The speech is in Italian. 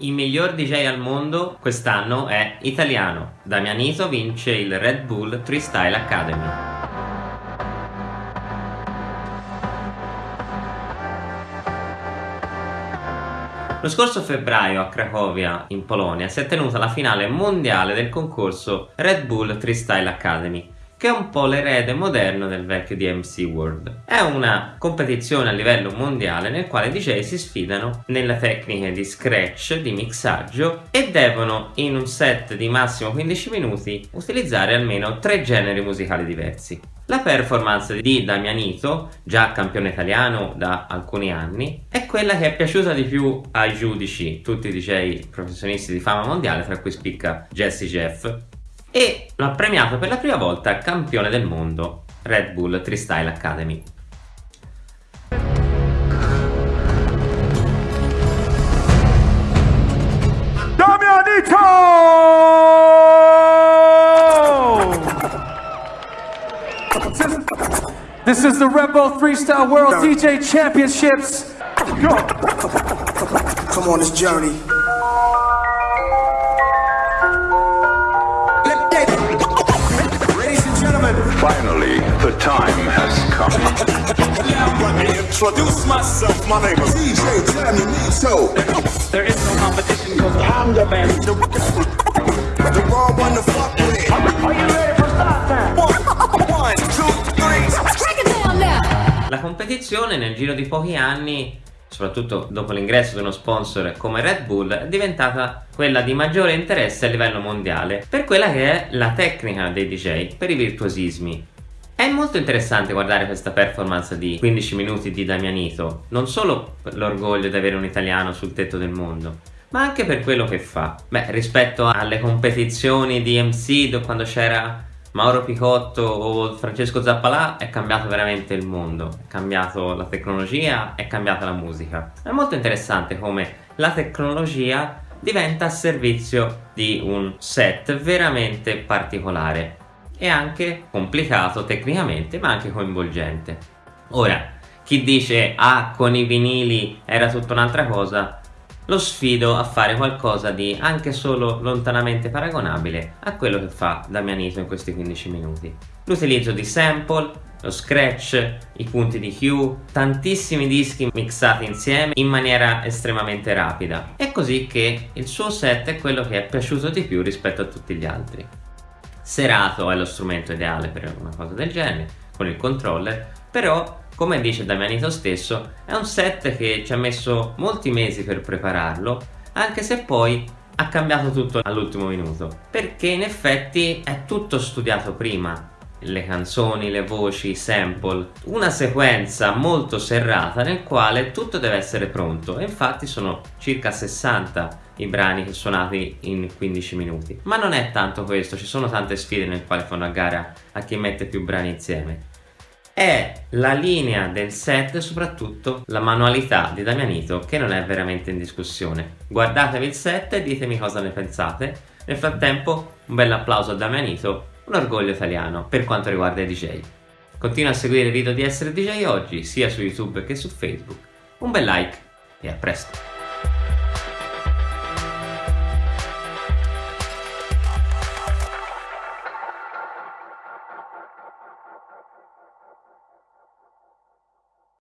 Il miglior DJ al mondo quest'anno è italiano. Damianito vince il Red Bull Freestyle Academy. Lo scorso febbraio a Cracovia, in Polonia, si è tenuta la finale mondiale del concorso Red Bull Freestyle Academy, che è un po' l'erede moderno del vecchio DMC World. È una competizione a livello mondiale nel quale i DJ si sfidano nelle tecniche di scratch, di mixaggio e devono in un set di massimo 15 minuti utilizzare almeno tre generi musicali diversi. La performance di Damianito, già campione italiano da alcuni anni, è quella che è piaciuta di più ai giudici, tutti i DJ professionisti di fama mondiale, tra cui spicca Jesse Jeff, e lo ha premiato per la prima volta campione del mondo Red Bull Freestyle Academy. Damianito! This is the Red Bull Freestyle World DJ Championships. Go! Come on this journey. Introduce myself. My name is DJ Jamie Nito. There is no competition because I'm the best. The, the raw one to fuck with. Are you ready for start time? One, one, two, three. Break it down now. La competizione nel giro di pochi anni soprattutto dopo l'ingresso di uno sponsor come Red Bull, è diventata quella di maggiore interesse a livello mondiale per quella che è la tecnica dei DJ, per i virtuosismi. È molto interessante guardare questa performance di 15 minuti di Damianito, non solo per l'orgoglio di avere un italiano sul tetto del mondo, ma anche per quello che fa. Beh, rispetto alle competizioni di MC quando c'era Mauro Picotto o Francesco Zappalà è cambiato veramente il mondo, è cambiato la tecnologia, è cambiata la musica. È molto interessante come la tecnologia diventa a servizio di un set veramente particolare e anche complicato tecnicamente ma anche coinvolgente. Ora, chi dice ah con i vinili era tutta un'altra cosa lo sfido a fare qualcosa di anche solo lontanamente paragonabile a quello che fa Damianito in questi 15 minuti. L'utilizzo di sample, lo scratch, i punti di Q, tantissimi dischi mixati insieme in maniera estremamente rapida. È così che il suo set è quello che è piaciuto di più rispetto a tutti gli altri. Serato è lo strumento ideale per una cosa del genere, con il controller, però come dice Damianito stesso, è un set che ci ha messo molti mesi per prepararlo, anche se poi ha cambiato tutto all'ultimo minuto, perché in effetti è tutto studiato prima, le canzoni, le voci, i sample, una sequenza molto serrata nel quale tutto deve essere pronto e infatti sono circa 60 i brani che suonati in 15 minuti. Ma non è tanto questo, ci sono tante sfide nel quale fanno a gara a chi mette più brani insieme è la linea del set e soprattutto la manualità di Damianito che non è veramente in discussione. Guardatevi il set e ditemi cosa ne pensate. Nel frattempo un bel applauso a Damianito, un orgoglio italiano per quanto riguarda i DJ. Continua a seguire i video di Essere DJ oggi sia su YouTube che su Facebook. Un bel like e a presto!